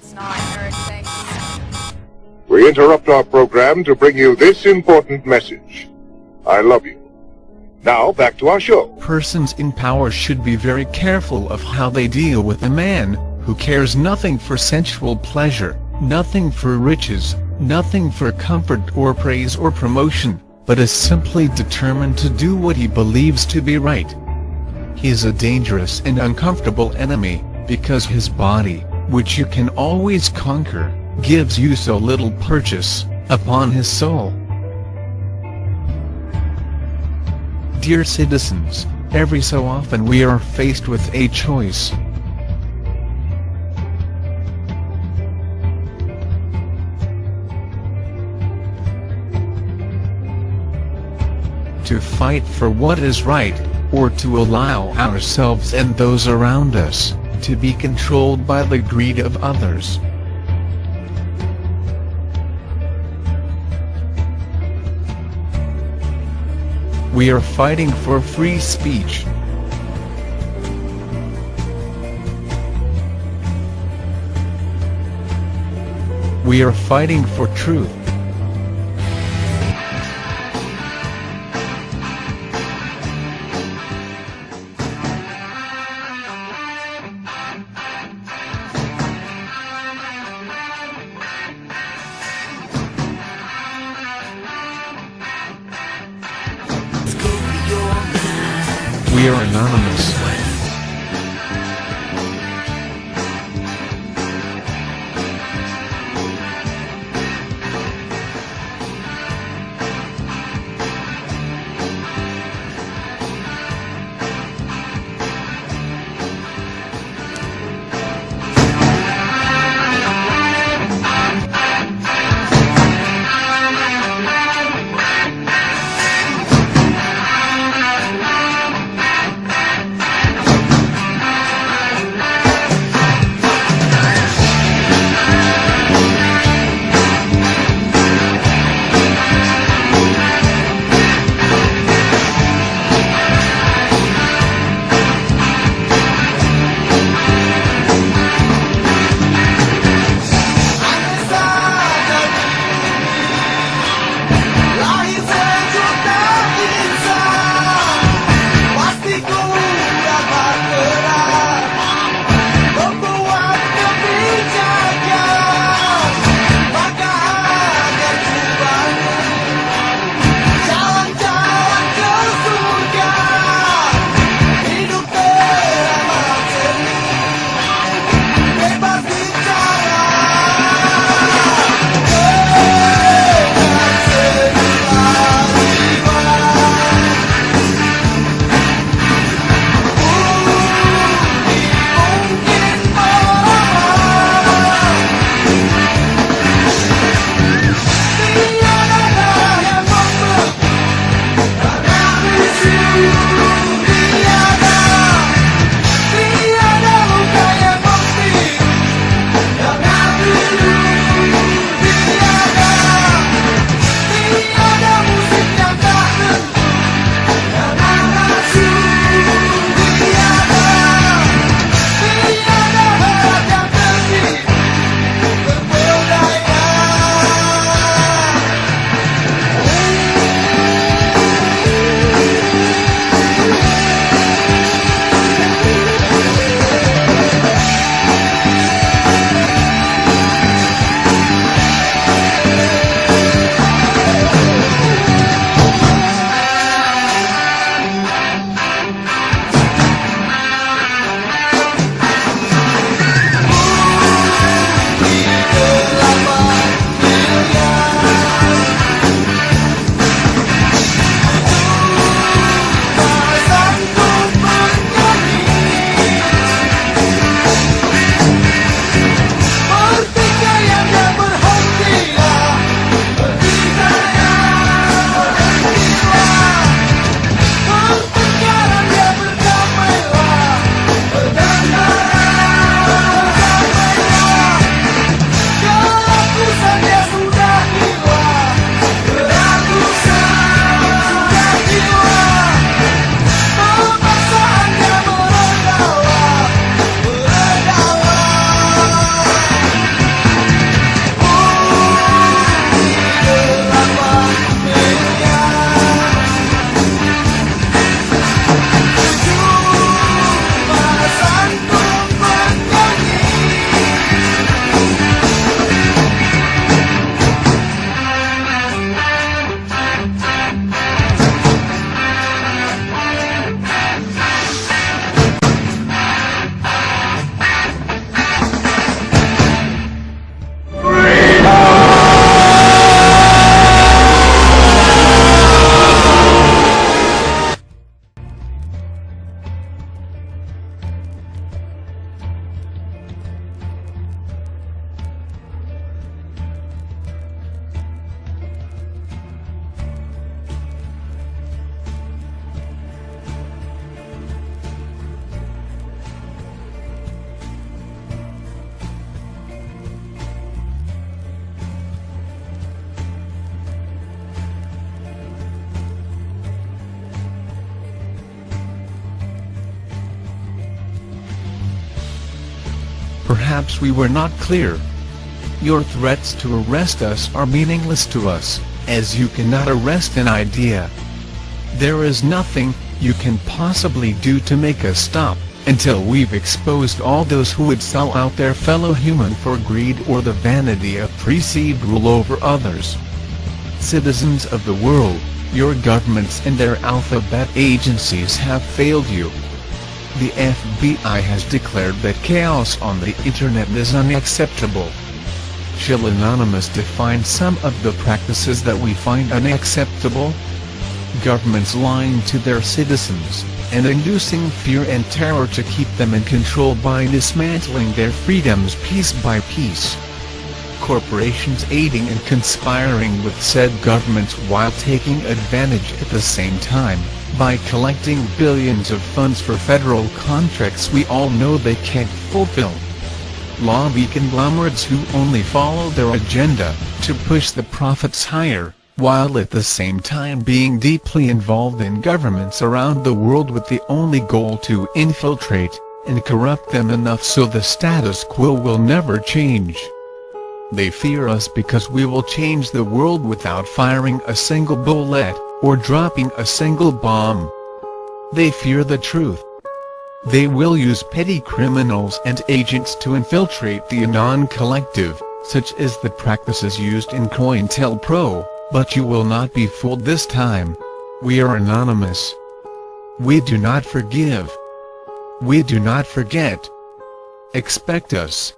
It's not, Eric, thank you. We interrupt our program to bring you this important message. I love you. Now, back to our show. Persons in power should be very careful of how they deal with a man who cares nothing for sensual pleasure, nothing for riches, nothing for comfort or praise or promotion, but is simply determined to do what he believes to be right. He is a dangerous and uncomfortable enemy, because his body, which you can always conquer, gives you so little purchase, upon his soul. Dear citizens, every so often we are faced with a choice. To fight for what is right, or to allow ourselves and those around us, to be controlled by the greed of others. We are fighting for free speech. We are fighting for truth. We are anonymous. Perhaps we were not clear. Your threats to arrest us are meaningless to us, as you cannot arrest an idea. There is nothing you can possibly do to make us stop, until we've exposed all those who would sell out their fellow human for greed or the vanity of perceived rule over others. Citizens of the world, your governments and their alphabet agencies have failed you. The FBI has declared that chaos on the internet is unacceptable. Shall Anonymous define some of the practices that we find unacceptable? Governments lying to their citizens, and inducing fear and terror to keep them in control by dismantling their freedoms piece by piece corporations aiding and conspiring with said governments while taking advantage at the same time, by collecting billions of funds for federal contracts we all know they can't fulfill. Lobby conglomerates who only follow their agenda, to push the profits higher, while at the same time being deeply involved in governments around the world with the only goal to infiltrate, and corrupt them enough so the status quo will never change. They fear us because we will change the world without firing a single bullet, or dropping a single bomb. They fear the truth. They will use petty criminals and agents to infiltrate the Anon collective, such as the practices used in COINTELPRO, but you will not be fooled this time. We are anonymous. We do not forgive. We do not forget. Expect us.